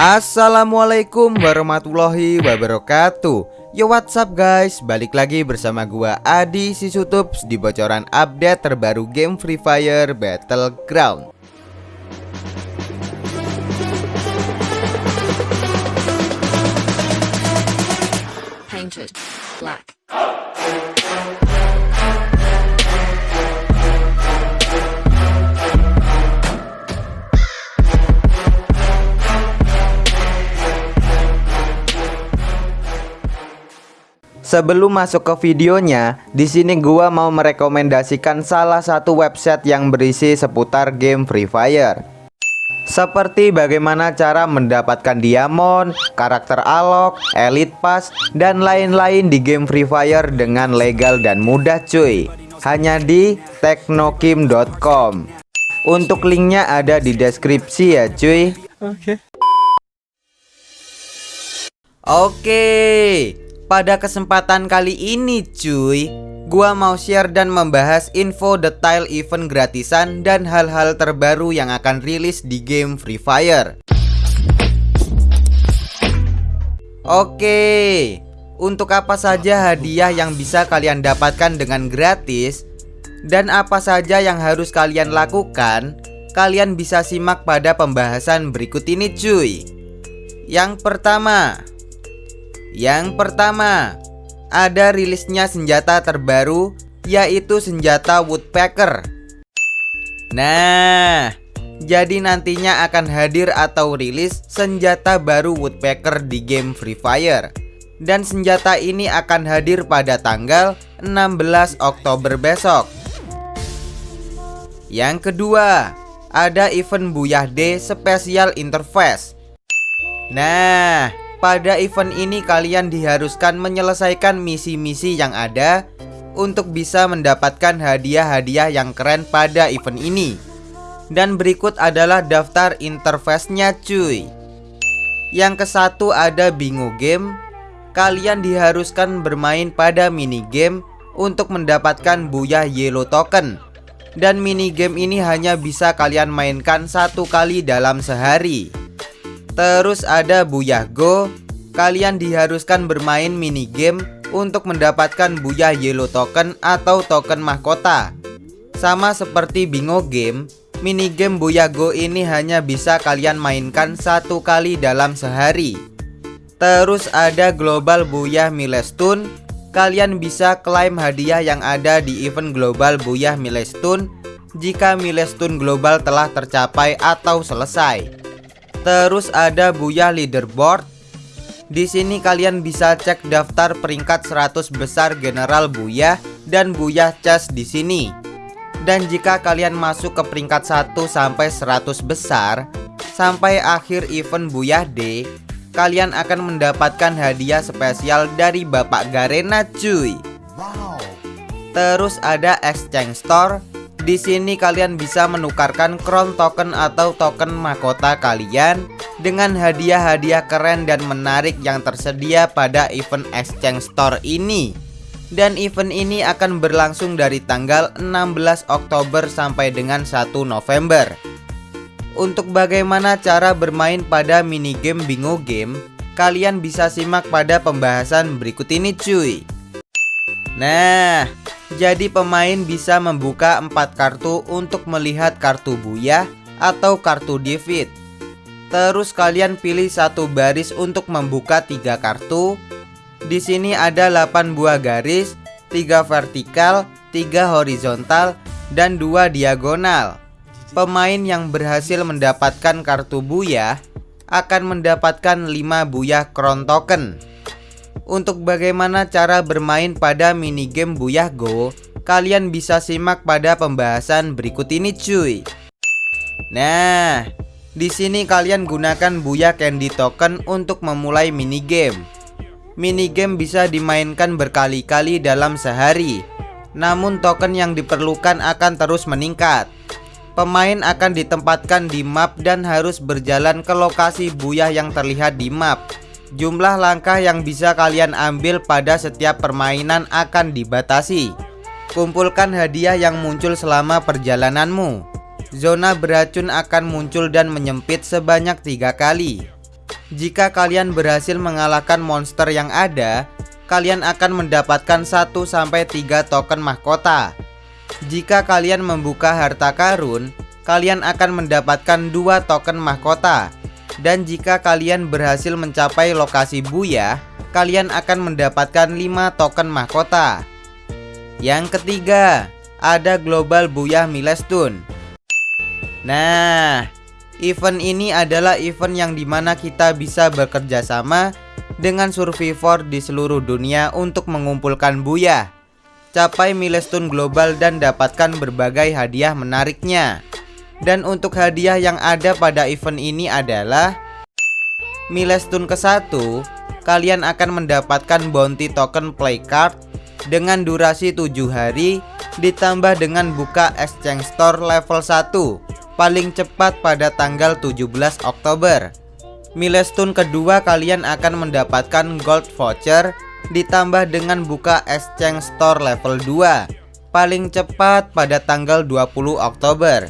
Assalamualaikum warahmatullahi wabarakatuh. Yo what's up guys? Balik lagi bersama gua Adi Sisutups Di bocoran update terbaru game Free Fire Battleground. Painted black. Sebelum masuk ke videonya, di sini gua mau merekomendasikan salah satu website yang berisi seputar game Free Fire. Seperti bagaimana cara mendapatkan diamond, karakter alok, elite pass, dan lain-lain di game Free Fire dengan legal dan mudah cuy. Hanya di teknokim.com. Untuk linknya ada di deskripsi ya cuy. Oke, pada kesempatan kali ini cuy Gua mau share dan membahas info detail event gratisan dan hal-hal terbaru yang akan rilis di game Free Fire. Oke, untuk apa saja hadiah yang bisa kalian dapatkan dengan gratis Dan apa saja yang harus kalian lakukan Kalian bisa simak pada pembahasan berikut ini cuy. Yang pertama yang pertama, ada rilisnya senjata terbaru yaitu senjata Woodpecker. Nah, jadi nantinya akan hadir atau rilis senjata baru Woodpecker di game Free Fire. Dan senjata ini akan hadir pada tanggal 16 Oktober besok. Yang kedua, ada event Buyah D Special Interface. Nah, pada event ini kalian diharuskan menyelesaikan misi-misi yang ada untuk bisa mendapatkan hadiah-hadiah yang keren pada event ini. Dan berikut adalah daftar interface-nya cuy. Yang ke satu ada bingo game. Kalian diharuskan bermain pada mini game untuk mendapatkan buyah yellow token. Dan mini game ini hanya bisa kalian mainkan satu kali dalam sehari. Terus ada Buyah Go. Kalian diharuskan bermain mini game untuk mendapatkan Buyah Yellow Token atau token mahkota. Sama seperti bingo game Mini game Buyah Go ini hanya bisa kalian mainkan satu kali dalam sehari. Terus ada Global Buyah Milestone. Kalian bisa klaim hadiah yang ada di event Global Buyah Milestone Jika milestone global telah tercapai atau selesai Terus ada Buya Leaderboard. Di sini kalian bisa cek daftar peringkat 100 besar General Buya dan Buya Chess di sini. Dan jika kalian masuk ke peringkat 1 sampai 100 besar sampai akhir event Buya D, kalian akan mendapatkan hadiah spesial dari Bapak Garena cuy. Terus ada Exchange Store di sini kalian bisa menukarkan crown token atau token mahkota kalian dengan hadiah-hadiah keren dan menarik yang tersedia pada event exchange store ini. Dan event ini akan berlangsung dari tanggal 16 Oktober sampai dengan 1 November. Untuk bagaimana cara bermain pada minigame bingo game, kalian bisa simak pada pembahasan berikut ini cuy. Nah, jadi pemain bisa membuka empat kartu untuk melihat kartu Buya atau kartu David. Terus kalian pilih satu baris untuk membuka tiga kartu. Di sini ada 8 buah garis, tiga vertikal, tiga horizontal, dan dua diagonal. Pemain yang berhasil mendapatkan kartu Buya akan mendapatkan 5 Buya Crown Token. Untuk bagaimana cara bermain pada minigame Buyah Go Kalian bisa simak pada pembahasan berikut ini cuy. Nah di sini kalian gunakan Buyah Candy Token untuk memulai minigame. Minigame bisa dimainkan berkali-kali dalam sehari Namun token yang diperlukan akan terus meningkat. Pemain akan ditempatkan di map dan harus berjalan ke lokasi Buyah yang terlihat di map Jumlah langkah yang bisa kalian ambil pada setiap permainan akan dibatasi Kumpulkan hadiah yang muncul selama perjalananmu Zona beracun akan muncul dan menyempit sebanyak tiga kali Jika kalian berhasil mengalahkan monster yang ada, kalian akan mendapatkan 1 sampai 3 token mahkota. Jika kalian membuka harta karun, kalian akan mendapatkan 2 token mahkota. Dan jika kalian berhasil mencapai lokasi Buya, kalian akan mendapatkan 5 token mahkota. Yang ketiga, ada Global Buyah Milestone. Nah, event ini adalah event yang di mana kita bisa bekerja sama dengan survivor di seluruh dunia untuk mengumpulkan Buyah. Capai milestone global dan dapatkan berbagai hadiah menariknya. Dan untuk hadiah yang ada pada event ini adalah Milestone ke-1, kalian akan mendapatkan bounty token play card dengan durasi 7 hari ditambah dengan buka exchange store level 1 paling cepat pada tanggal 17 Oktober. Milestone kedua kalian akan mendapatkan gold voucher ditambah dengan buka exchange store level 2 paling cepat pada tanggal 20 Oktober.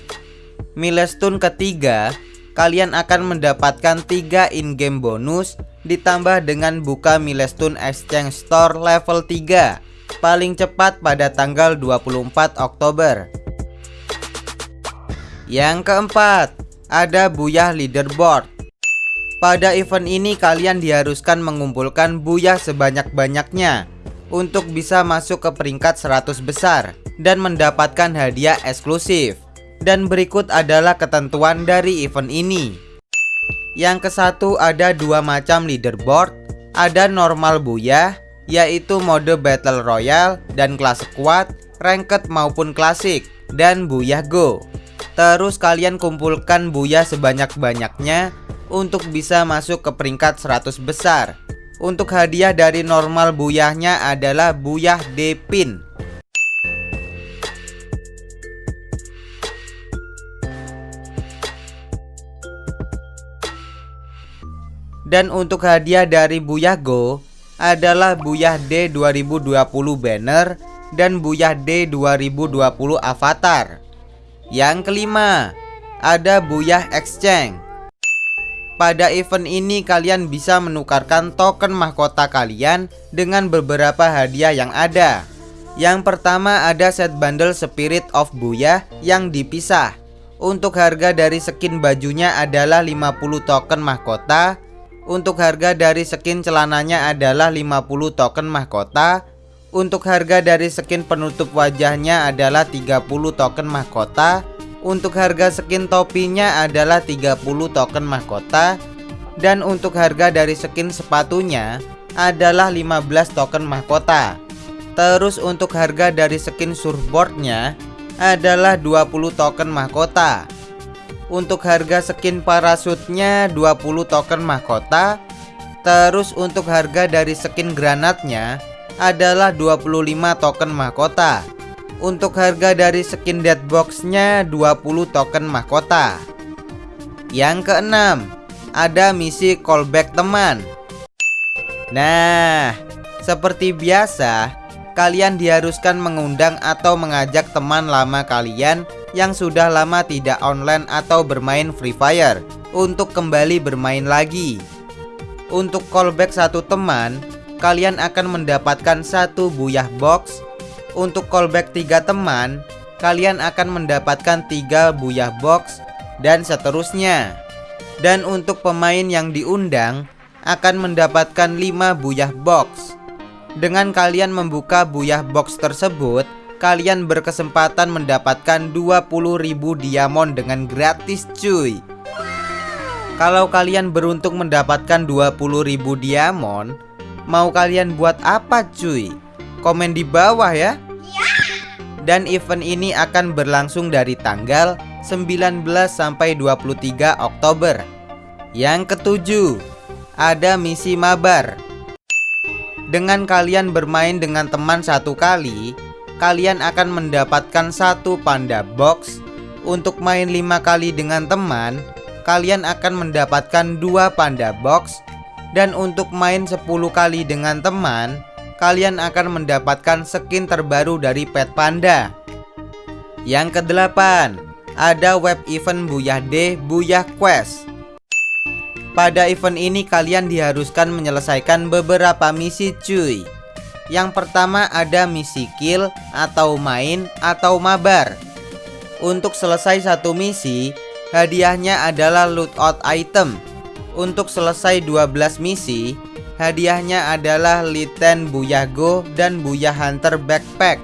Milestone ketiga kalian akan mendapatkan 3 in-game bonus ditambah dengan buka milestone exchange store level 3 paling cepat pada tanggal 24 Oktober. Yang keempat, ada Buyah Leaderboard. Pada event ini kalian diharuskan mengumpulkan Buyah sebanyak-banyaknya untuk bisa masuk ke peringkat 100 besar dan mendapatkan hadiah eksklusif. Dan berikut adalah ketentuan dari event ini. Yang ke satu ada dua macam leaderboard, ada normal Buyah yaitu mode Battle Royale dan kelas kuat, ranked maupun klasik, dan Buyah Go. Terus kalian kumpulkan Buyah sebanyak-banyaknya untuk bisa masuk ke peringkat 100 besar. Untuk hadiah dari normal Buyahnya adalah Buyah Depin. Dan untuk hadiah dari Buyah Go adalah Buyah D 2020 banner dan Buyah D 2020 avatar. Yang kelima, ada Buyah Exchange. Pada event ini kalian bisa menukarkan token mahkota kalian dengan beberapa hadiah yang ada. Yang pertama ada set bundle Spirit of Buyah yang dipisah. Untuk harga dari skin bajunya adalah 50 token mahkota untuk harga dari skin celananya adalah 50 token mahkota. Untuk harga dari skin penutup wajahnya adalah 30 token mahkota. Untuk harga skin topinya adalah 30 token mahkota. Dan untuk harga dari skin sepatunya adalah 15 token mahkota. Terus untuk harga dari skin surfboardnya adalah 20 token mahkota untuk harga skin parasutnya 20 token mahkota. Terus untuk harga dari skin granatnya adalah 25 token mahkota. Untuk harga dari skin deadboxnya 20 token mahkota. Yang keenam Ada misi callback teman. Nah Seperti biasa Kalian diharuskan mengundang atau mengajak teman lama kalian yang sudah lama tidak online atau bermain Free Fire untuk kembali bermain lagi. Untuk callback satu teman, kalian akan mendapatkan satu buyah box. Untuk callback tiga teman, kalian akan mendapatkan tiga buyah box dan seterusnya. Dan untuk pemain yang diundang akan mendapatkan 5 buyah box. Dengan kalian membuka buyah box tersebut, kalian berkesempatan mendapatkan 20.000 diamond dengan gratis cuy. Kalau kalian beruntung mendapatkan 20.000 diamond Mau kalian buat apa cuy? Komen di bawah ya. Dan event ini akan berlangsung dari tanggal 19 sampai 23 Oktober. Yang ketujuh Ada misi mabar. Dengan kalian bermain dengan teman satu kali kalian akan mendapatkan satu panda box. Untuk main lima kali dengan teman Kalian akan mendapatkan dua panda box. Dan untuk main 10 kali dengan teman Kalian akan mendapatkan skin terbaru dari pet panda. Yang kedelapan Ada web event Buyah D Buyah Quest. Pada event ini kalian diharuskan menyelesaikan beberapa misi cuy Yang pertama ada misi kill atau main atau mabar. Untuk selesai satu misi Hadiahnya adalah lootout item. Untuk selesai 12 misi Hadiahnya adalah Liten Buyago dan Buyah Hunter Backpack.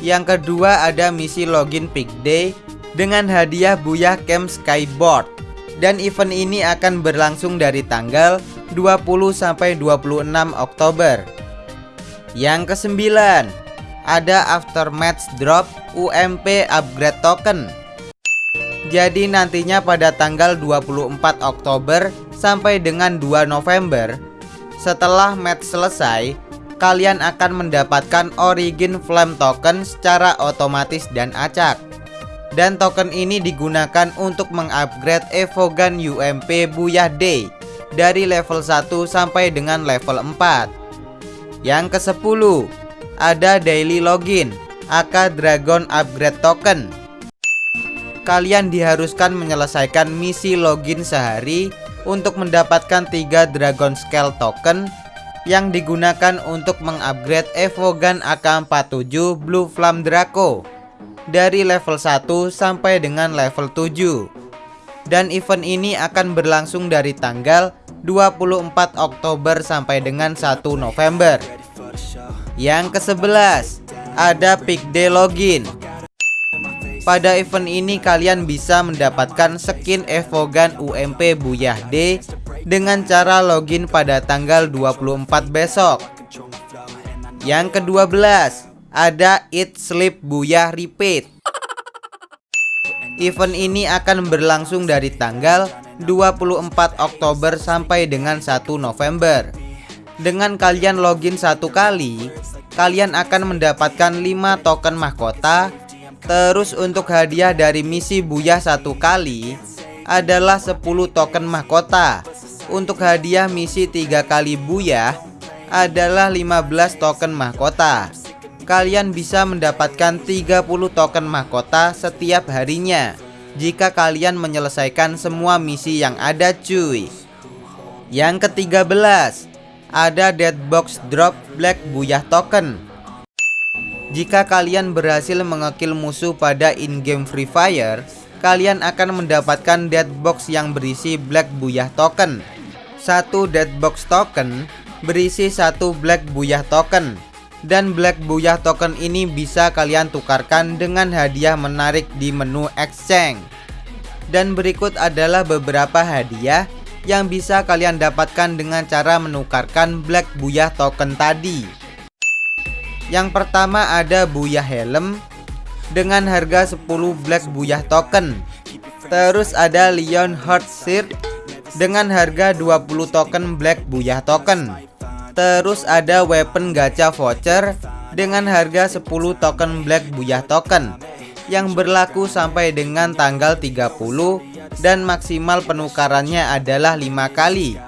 Yang kedua ada misi login pick day Dengan hadiah Buyah Camp Skyboard. Dan event ini akan berlangsung dari tanggal 20 sampai 26 Oktober. Yang kesembilan, ada aftermatch drop UMP upgrade token. Jadi nantinya pada tanggal 24 Oktober sampai dengan 2 November, setelah match selesai, kalian akan mendapatkan Origin Flame token secara otomatis dan acak dan token ini digunakan untuk mengupgrade Evogan UMP Buyah Day dari level 1 sampai dengan level 4 Yang ke 10 ada daily login AK Dragon Upgrade Token. Kalian diharuskan menyelesaikan misi login sehari untuk mendapatkan 3 Dragon Scale Token yang digunakan untuk mengupgrade Evogan AK47 Blue Flame Draco dari level 1 sampai dengan level 7 Dan event ini akan berlangsung dari tanggal 24 Oktober sampai dengan 1 November Yang ke-11 Ada Pick Day Login pada event ini kalian bisa mendapatkan skin Evogan UMP Buyah D dengan cara login pada tanggal 24 besok. Yang ke-12, ada Eat Sleep Buyah Repeat. Event ini akan berlangsung dari tanggal 24 Oktober sampai dengan 1 November. Dengan kalian login satu kali, kalian akan mendapatkan 5 token mahkota. Terus untuk hadiah dari misi Buyah satu kali adalah 10 token mahkota. Untuk hadiah misi tiga kali Buyah adalah 15 token mahkota kalian bisa mendapatkan 30 token mahkota setiap harinya jika kalian menyelesaikan semua misi yang ada cuy. Yang ke-13, ada Deadbox Drop Black Buyah Token. Jika kalian berhasil mengekill musuh pada in-game Free Fire, kalian akan mendapatkan Deadbox yang berisi Black Buyah Token. Satu Deadbox Token berisi satu Black Buyah Token dan Black Buyah token ini bisa kalian tukarkan dengan hadiah menarik di menu exchange. Dan berikut adalah beberapa hadiah yang bisa kalian dapatkan dengan cara menukarkan Black Buyah token tadi. Yang pertama ada Buyah Helm dengan harga 10 Black Buyah token. Terus ada Leon Heart Shirt dengan harga 20 token Black Buyah token. Terus ada weapon gacha voucher dengan harga 10 token Black Buyah token yang berlaku sampai dengan tanggal 30 dan maksimal penukarannya adalah 5 kali.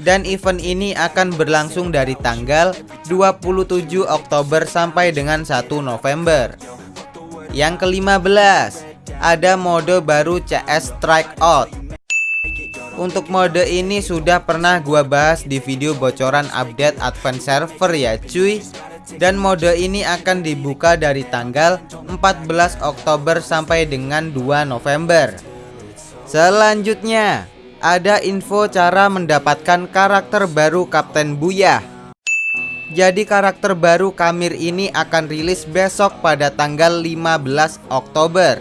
Dan event ini akan berlangsung dari tanggal 27 Oktober sampai dengan 1 November. Yang ke-15, ada mode baru CS Strike Out untuk mode ini sudah pernah gua bahas di video bocoran update Advance Server ya cuy. Dan mode ini akan dibuka dari tanggal 14 Oktober sampai dengan 2 November. Selanjutnya ada info cara mendapatkan karakter baru Kapten Buyah jadi karakter baru Kamir ini akan rilis besok pada tanggal 15 Oktober.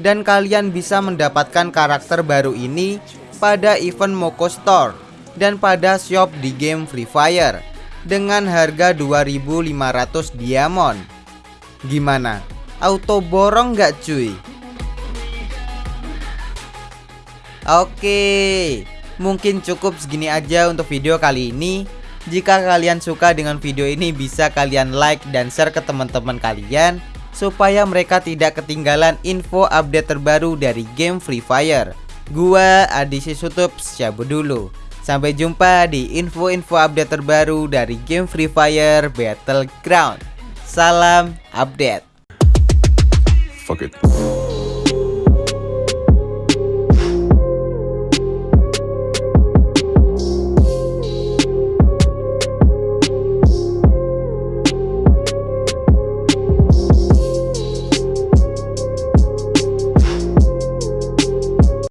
Dan kalian bisa mendapatkan karakter baru ini pada event Moko Store dan pada shop di game Free Fire dengan harga 2500 diamond. Gimana? Auto borong nggak cuy? Oke, mungkin cukup segini aja untuk video kali ini. Jika kalian suka dengan video ini bisa kalian like dan share ke teman-teman kalian supaya mereka tidak ketinggalan info update terbaru dari game Free Fire. Gua Adi Sutup cabut dulu. Sampai jumpa di info-info update terbaru dari game Free Fire Battleground. Salam update. Fuck it.